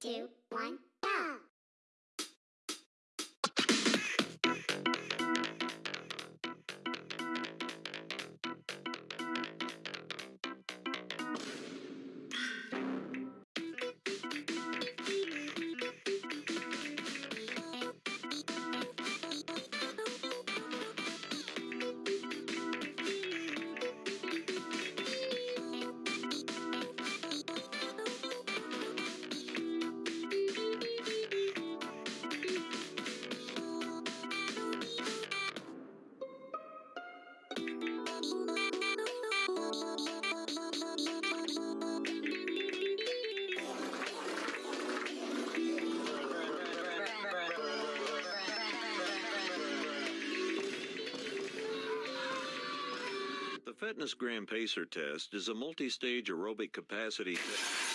two, one, FitnessGram Pacer test is a multi stage aerobic capacity test.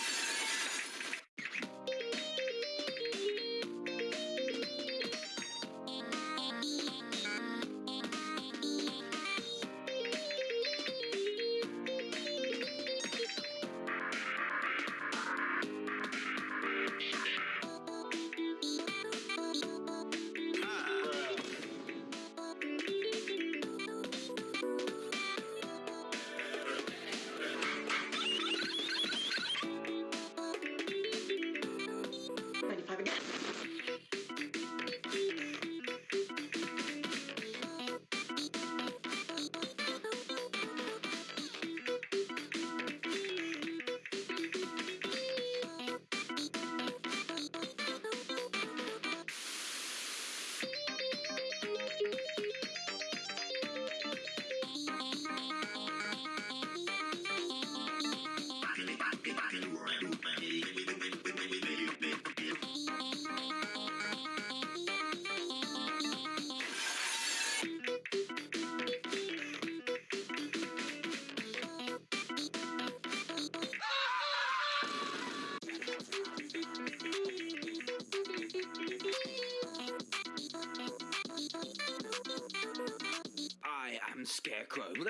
Scarecrow.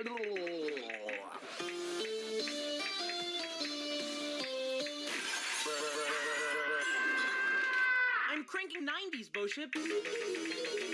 I'm cranking 90s, Boship.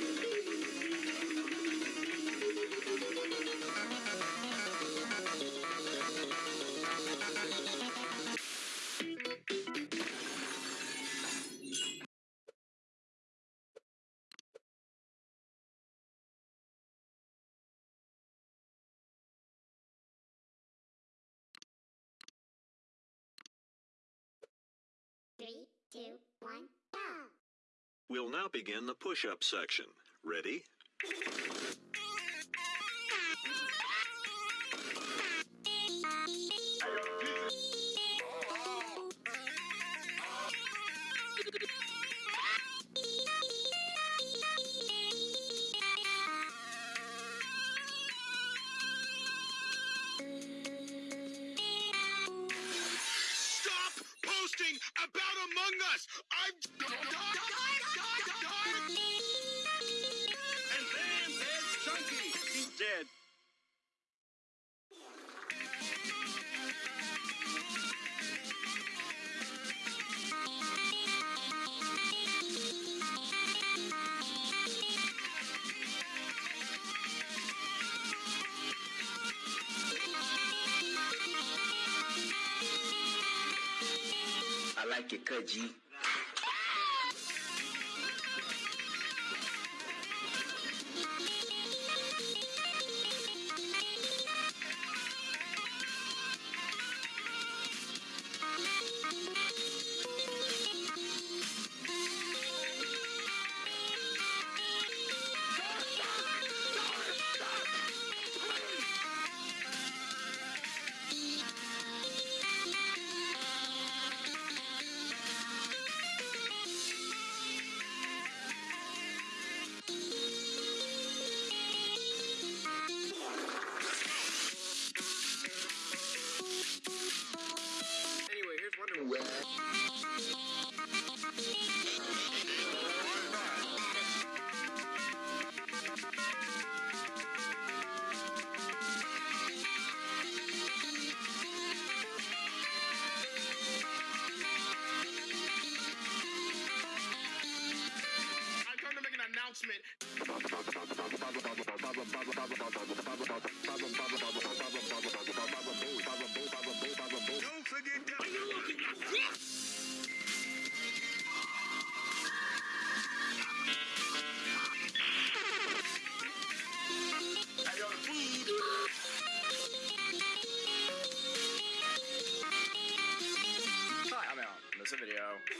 Two, one, go! We'll now begin the push up section. Ready? Mike Cuddy.